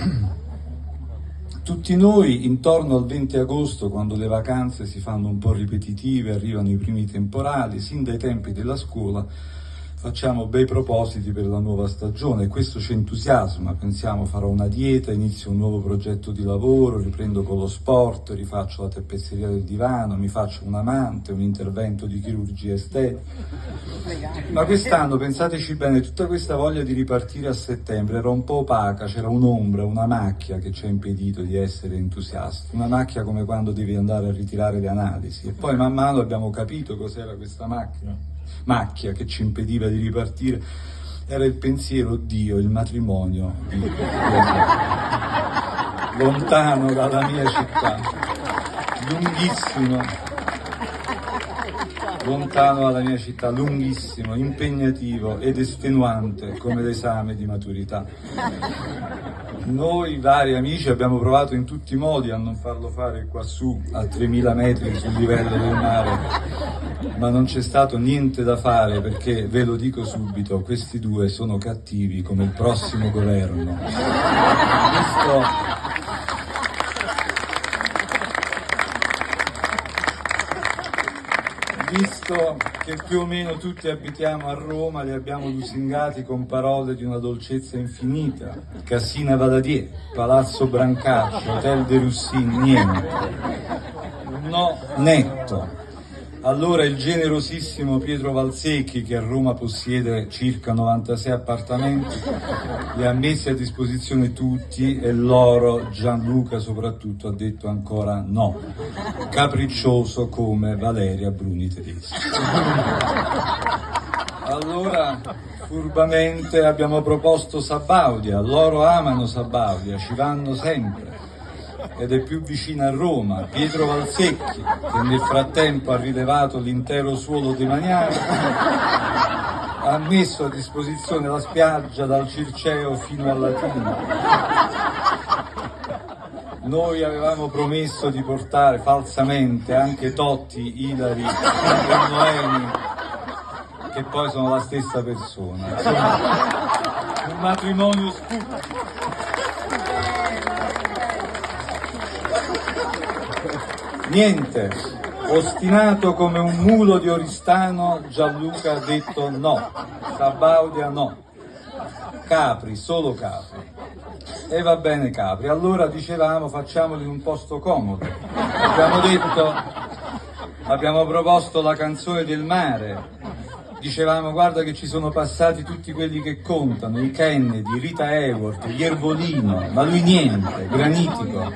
Tutti noi intorno al 20 agosto, quando le vacanze si fanno un po' ripetitive, arrivano i primi temporali, sin dai tempi della scuola, facciamo bei propositi per la nuova stagione. E questo ci entusiasma, pensiamo farò una dieta, inizio un nuovo progetto di lavoro, riprendo con lo sport, rifaccio la tappezzeria del divano, mi faccio un amante, un intervento di chirurgia estetica. Ma quest'anno, pensateci bene, tutta questa voglia di ripartire a settembre era un po' opaca, c'era un'ombra, una macchia che ci ha impedito di essere entusiasti, una macchia come quando devi andare a ritirare le analisi. E poi man mano abbiamo capito cos'era questa macchina macchia che ci impediva di ripartire. Era il pensiero Dio, il matrimonio lontano dalla mia città, lunghissimo, lontano dalla mia città, lunghissimo, impegnativo ed estenuante come l'esame di maturità. Noi vari amici abbiamo provato in tutti i modi a non farlo fare qua su, a 3000 metri sul livello del mare, ma non c'è stato niente da fare perché, ve lo dico subito, questi due sono cattivi come il prossimo governo. Visto visto che più o meno tutti abitiamo a Roma, li abbiamo lusingati con parole di una dolcezza infinita. Cassina Valadier, Palazzo Brancaccio, Hotel de Russini, niente. No, netto. Allora il generosissimo Pietro Valsecchi, che a Roma possiede circa 96 appartamenti, li ha messi a disposizione tutti e loro, Gianluca soprattutto, ha detto ancora no, capriccioso come Valeria Bruni Tedeschi. Allora, furbamente abbiamo proposto Sabaudia, loro amano Sabaudia, ci vanno sempre ed è più vicina a Roma, Pietro Valsecchi, che nel frattempo ha rilevato l'intero suolo demaniale, ha messo a disposizione la spiaggia dal Circeo fino al Latino. Noi avevamo promesso di portare falsamente anche Totti, Ilari e Noemi, che poi sono la stessa persona. Insomma, un matrimonio sputo. Niente, ostinato come un mulo di Oristano, Gianluca ha detto no, Sabaudia no, Capri, solo Capri. E va bene Capri, allora dicevamo facciamolo in un posto comodo. Abbiamo detto, abbiamo proposto la canzone del mare, dicevamo guarda che ci sono passati tutti quelli che contano, i Kennedy, Rita Hayworth, gli Ervolino, ma lui niente, granitico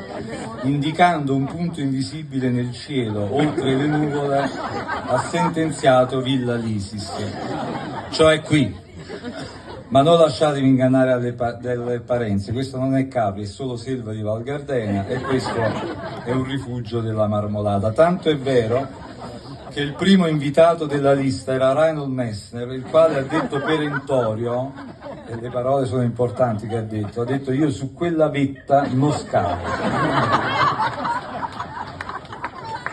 indicando un punto invisibile nel cielo, oltre le nuvole, ha sentenziato Villa Lisis, cioè qui. Ma non lasciatevi ingannare alle pa delle apparenze, questo non è Capri, è solo selva di Val Gardena e questo è un rifugio della marmolata. Tanto è vero che il primo invitato della lista era Reinhold Messner, il quale ha detto perentorio, e le parole sono importanti che ha detto, ha detto io su quella vetta non scavo.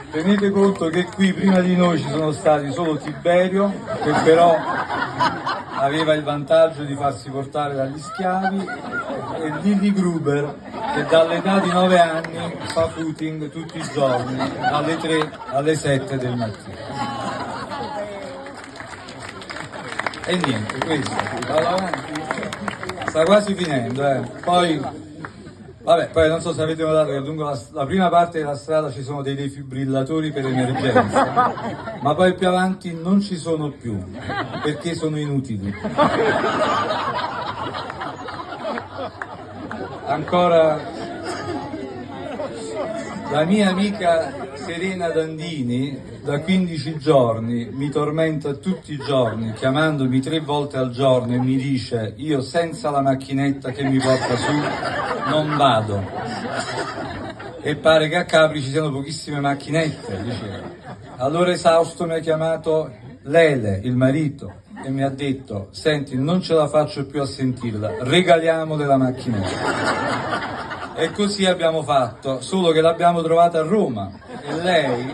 Tenete conto che qui prima di noi ci sono stati solo Tiberio, che però aveva il vantaggio di farsi portare dagli schiavi, e Lilly Gruber, che dall'età di 9 anni fa footing tutti i giorni, alle 3 alle 7 del mattino. E niente, questo, sta quasi finendo, eh. Poi Vabbè, poi non so se avete notato che lungo la, la, prima parte della strada ci sono dei defibrillatori per emergenza, ma poi più avanti non ci sono più, perché sono inutili. Ancora la mia amica Serena Dandini da 15 giorni mi tormenta tutti i giorni chiamandomi tre volte al giorno e mi dice io senza la macchinetta che mi porta su non vado e pare che a Capri ci siano pochissime macchinette diceva. allora esausto mi ha chiamato Lele, il marito e mi ha detto senti non ce la faccio più a sentirla regaliamole la macchinetta e così abbiamo fatto, solo che l'abbiamo trovata a Roma. E lei,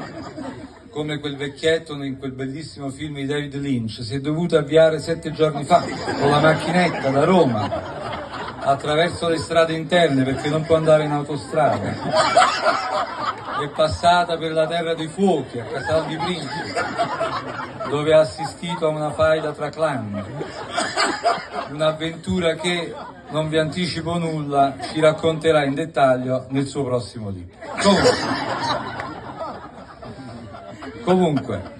come quel vecchietto in quel bellissimo film di David Lynch, si è dovuta avviare sette giorni fa con la macchinetta da Roma attraverso le strade interne perché non può andare in autostrada. È passata per la terra dei fuochi, a Casal di Principe, dove ha assistito a una faida tra clan. Un'avventura che, non vi anticipo nulla, ci racconterà in dettaglio nel suo prossimo libro. Comunque, Comunque,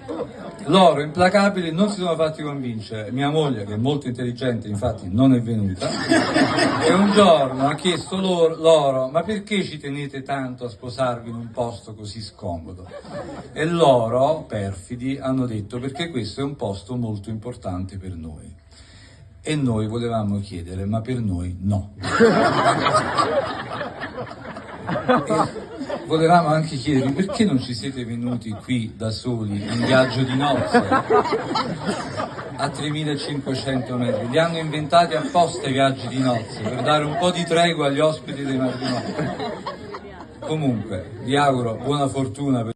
loro implacabili non si sono fatti convincere. Mia moglie, che è molto intelligente, infatti non è venuta, e un giorno ha chiesto loro, loro, ma perché ci tenete tanto a sposarvi in un posto così scomodo? E loro, perfidi, hanno detto perché questo è un posto molto importante per noi. E noi volevamo chiedere, ma per noi no. Volevamo anche chiedervi perché non ci siete venuti qui da soli in viaggio di nozze a 3500 metri. Li hanno inventati apposta i viaggi di nozze per dare un po' di tregua agli ospiti dei matrimoni. Comunque, vi auguro buona fortuna. Per